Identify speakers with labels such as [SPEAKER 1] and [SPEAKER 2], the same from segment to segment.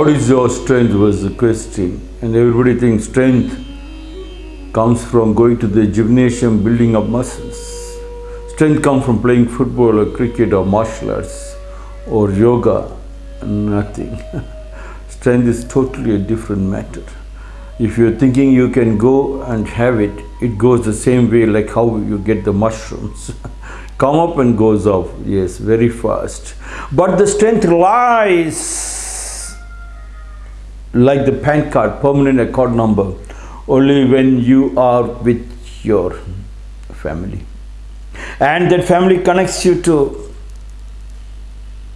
[SPEAKER 1] what is your strength was the question. And everybody thinks strength comes from going to the gymnasium, building up muscles. Strength comes from playing football or cricket or martial arts or yoga. Nothing. strength is totally a different matter. If you're thinking you can go and have it, it goes the same way like how you get the mushrooms. Come up and goes off, yes, very fast. But the strength lies like the PAN card, permanent account number, only when you are with your family. And that family connects you to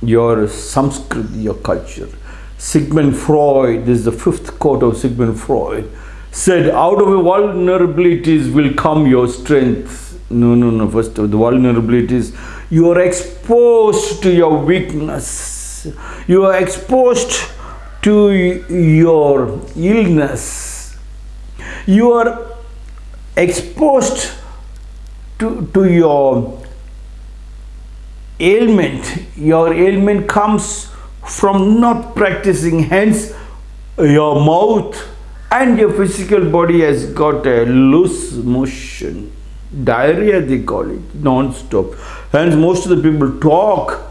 [SPEAKER 1] your samskriti, your culture. Sigmund Freud, this is the fifth quote of Sigmund Freud, said, out of vulnerabilities will come your strength. No, no, no, first of the vulnerabilities, you are exposed to your weakness. You are exposed to your illness. You are exposed to, to your ailment. Your ailment comes from not practicing hence your mouth and your physical body has got a loose motion diarrhea they call it non-stop hence most of the people talk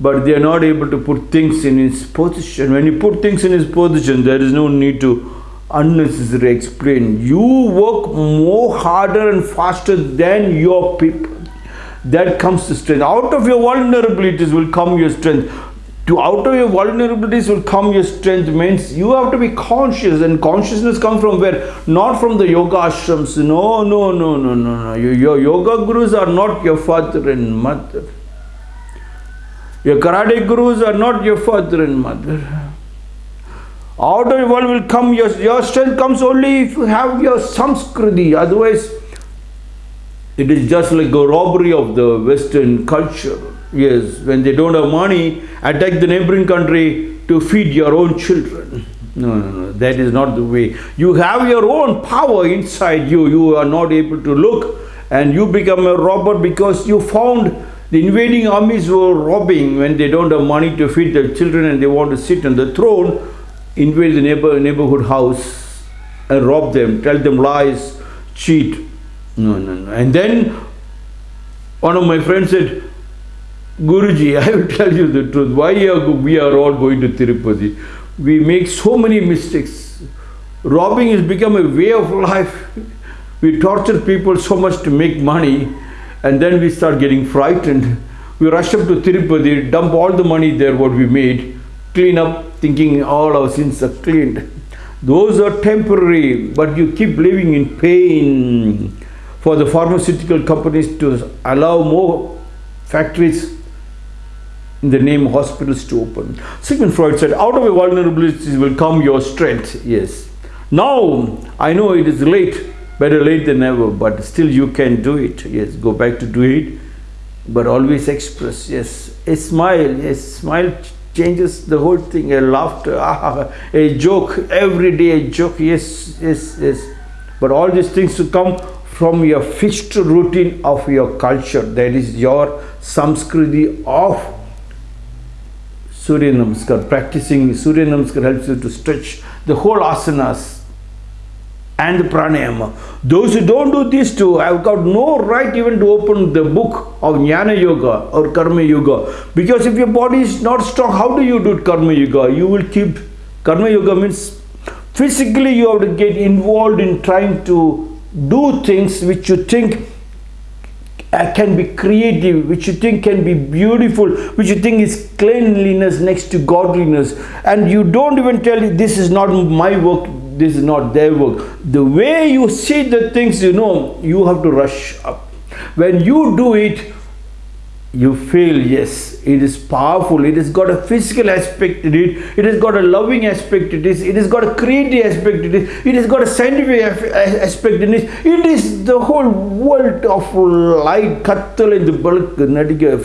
[SPEAKER 1] but they are not able to put things in its position. When you put things in its position there is no need to unnecessarily explain. You work more harder and faster than your people. That comes to strength. Out of your vulnerabilities will come your strength. To out of your vulnerabilities will come your strength means you have to be conscious. And consciousness comes from where? Not from the yoga ashrams. No no no no no no. Your, your yoga gurus are not your father and mother your karate gurus are not your father and mother out of your world will come your, your strength comes only if you have your samskriti otherwise it is just like a robbery of the western culture Yes, when they don't have money, attack the neighboring country to feed your own children. No, no, no, that is not the way. You have your own power inside you. You are not able to look and you become a robber because you found the invading armies were robbing when they don't have money to feed their children and they want to sit on the throne, invade the neighbor, neighborhood house and rob them, tell them lies, cheat. No, no, no. And then one of my friends said, Guruji, I will tell you the truth. Why are we are all going to Tirupati? We make so many mistakes. Robbing has become a way of life. We torture people so much to make money and then we start getting frightened. We rush up to Tirupati, dump all the money there what we made, clean up thinking all our sins are cleaned. Those are temporary, but you keep living in pain for the pharmaceutical companies to allow more factories in the name of hospitals to open. Sigmund Freud said, out of your vulnerabilities will come your strength. Yes. Now, I know it is late, better late than never, but still you can do it. Yes, go back to do it, but always express. Yes, a smile, a smile changes the whole thing, a laughter, ah, a joke, every day a joke, yes, yes, yes. But all these things to come from your fixed routine of your culture, that is your samskriti of Surya Namaskar. Practicing Surya Namaskar helps you to stretch the whole asanas and the pranayama. Those who don't do these two have got no right even to open the book of Jnana Yoga or Karma Yoga. Because if your body is not strong, how do you do Karma Yoga? You will keep, Karma Yoga means physically you have to get involved in trying to do things which you think uh, can be creative, which you think can be beautiful, which you think is cleanliness next to godliness, and you don't even tell this is not my work, this is not their work. The way you see the things, you know, you have to rush up. When you do it, you feel yes it is powerful. It has got a physical aspect in it. It has got a loving aspect it is it has got a creative aspect it it has got a scientific aspect in it it is the whole world of light. kattal in the bulk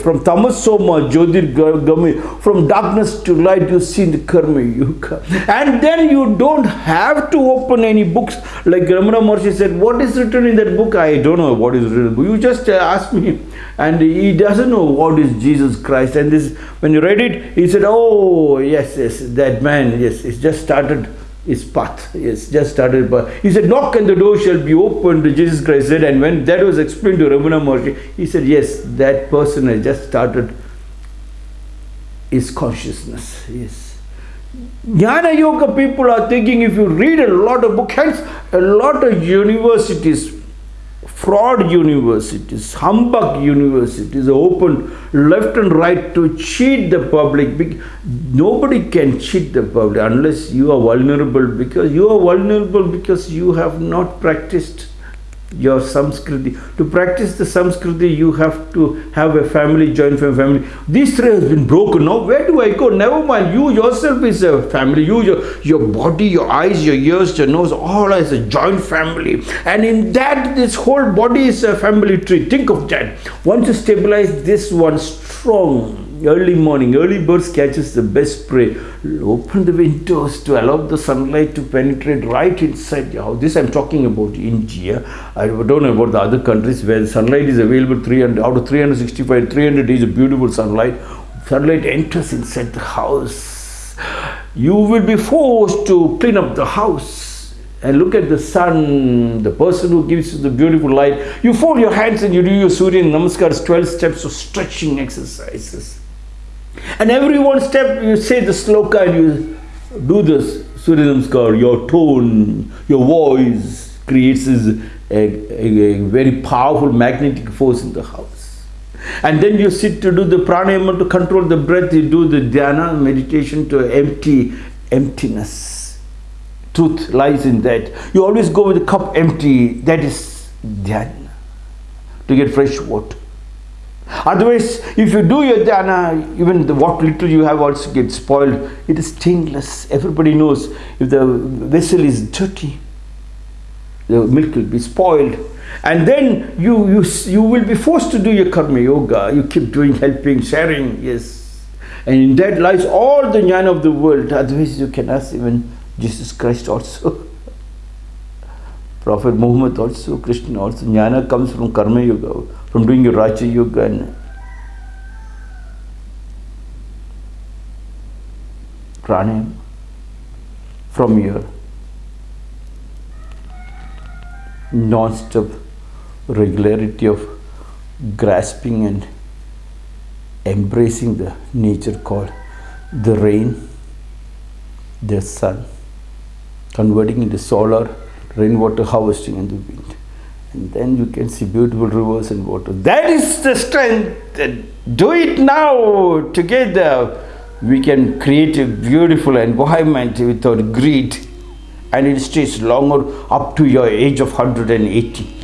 [SPEAKER 1] from tamasoma jyotir gami from darkness to light you see the karma yoga and then you don't have to open any books. Like Ramana Maharshi said what is written in that book? I don't know what is written you just uh, ask me. And he doesn't know what is Jesus Christ. And this, when you read it, he said, "Oh yes, yes, that man, yes, it's just started." his path. Yes, just started. But he said, "Knock and the door shall be opened." Jesus Christ said, and when that was explained to Ramana Maharshi, he said, "Yes, that person has just started his consciousness." Yes. Jnana Yoga people are thinking if you read a lot of books, hence a lot of universities fraud universities, humbug universities open left and right to cheat the public. Nobody can cheat the public unless you are vulnerable because you are vulnerable because you have not practiced your samskriti. To practice the samskriti, you have to have a family, joint family. This thread has been broken. Now, where do I go? Never mind. You yourself is a family. You, your, your body, your eyes, your ears, your nose, all is a joint family. And in that, this whole body is a family tree. Think of that. Once you stabilize this one strong, early morning, early birds catches the best prey. Open the windows to allow the sunlight to penetrate right inside your house. This I'm talking about India. I don't know about the other countries where sunlight is available 300 out of 365, 300 days of beautiful sunlight. Sunlight enters inside the house. You will be forced to clean up the house and look at the sun, the person who gives you the beautiful light. You fold your hands and you do your Surya Namaskars, 12 steps of stretching exercises. And every one step you say the sloka and you do this Surya Namaskar, your tone, your voice creates a, a, a very powerful magnetic force in the house. And then you sit to do the pranayama to control the breath, you do the dhyana meditation to empty emptiness. Truth lies in that. You always go with the cup empty, that is dhyana, to get fresh water. Otherwise, if you do your dhyana, even the, what little you have also gets spoiled. It is stainless. Everybody knows if the vessel is dirty, the milk will be spoiled. And then you, you, you will be forced to do your karma yoga. You keep doing, helping, sharing, yes. And in that lies all the jnana of the world. Otherwise, you can ask even Jesus Christ also. Prophet Muhammad also, Krishna also. Jnana comes from karma yoga from doing your Raja Yoga and from your non-stop regularity of grasping and embracing the nature called the rain, the sun, converting into solar rainwater harvesting and the wind and then you can see beautiful rivers and water. That is the strength. Do it now together. We can create a beautiful environment without greed and it stays longer up to your age of 180.